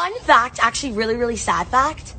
fun fact, actually really, really sad fact.